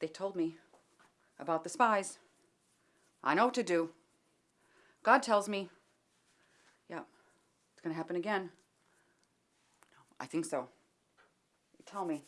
They told me about the spies. I know what to do. God tells me. Yeah, it's gonna happen again. I think so. Tell me.